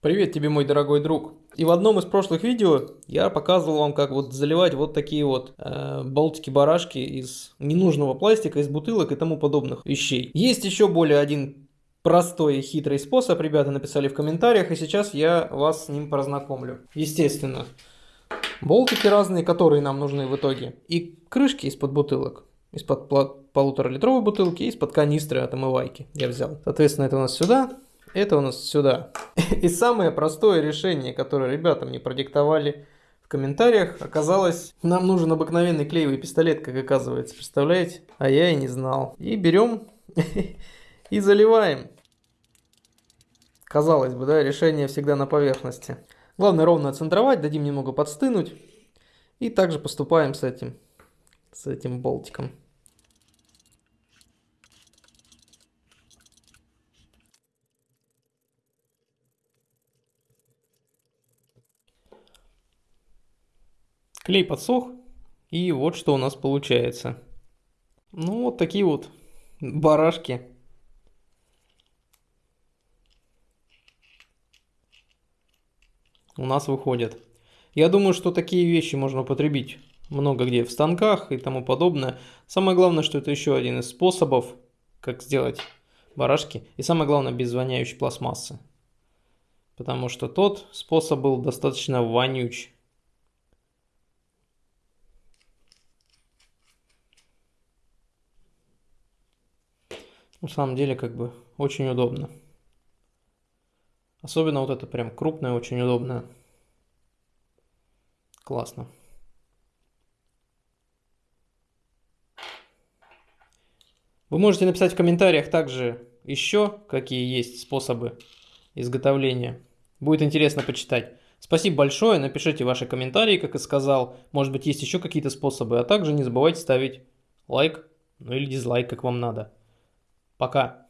Привет тебе, мой дорогой друг. И в одном из прошлых видео я показывал вам, как вот заливать вот такие вот э, болтики-барашки из ненужного пластика, из бутылок и тому подобных вещей. Есть еще более один простой и хитрый способ, ребята написали в комментариях, и сейчас я вас с ним познакомлю. Естественно, болтики разные, которые нам нужны в итоге, и крышки из-под бутылок. Из-под полутора литровой бутылки из-под канистры от омывайки я взял. Соответственно, это у нас сюда, это у нас сюда. И самое простое решение, которое ребята мне продиктовали в комментариях, оказалось, нам нужен обыкновенный клеевый пистолет, как оказывается, представляете? А я и не знал. И берем и заливаем. Казалось бы, да, решение всегда на поверхности. Главное ровно центровать, дадим немного подстынуть. И также поступаем с этим, с этим болтиком. Клей подсох, и вот что у нас получается. Ну, вот такие вот барашки. У нас выходят. Я думаю, что такие вещи можно употребить много где в станках и тому подобное. Самое главное, что это еще один из способов, как сделать барашки. И самое главное, без воняющей пластмассы. Потому что тот способ был достаточно вонюч. На самом деле, как бы, очень удобно. Особенно вот это прям крупное, очень удобно. Классно. Вы можете написать в комментариях также еще, какие есть способы изготовления. Будет интересно почитать. Спасибо большое, напишите ваши комментарии, как и сказал. Может быть есть еще какие-то способы. А также не забывайте ставить лайк, ну или дизлайк, как вам надо. Пока.